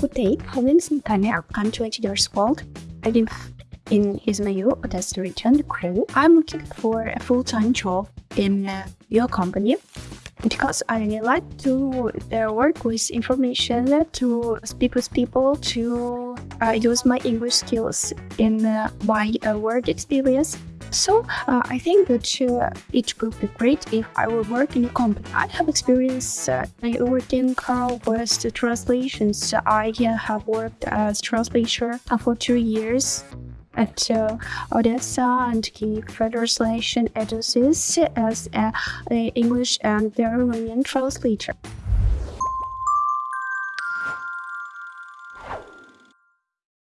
Good day, my name is Natania. I'm 20 years old. I live in Izmail, Odessa region, Ukraine. I'm looking for a full-time job in uh, your company because I like to uh, work with information, to speak with people, to uh, use my English skills in uh, my uh, work experience. So uh, I think that uh, it would be great if I will work in a company. I have experience uh, working uh, with the translations. I uh, have worked as translator uh, for two years at uh, Odessa and Kiev translation agencies as an English and Romanian translator.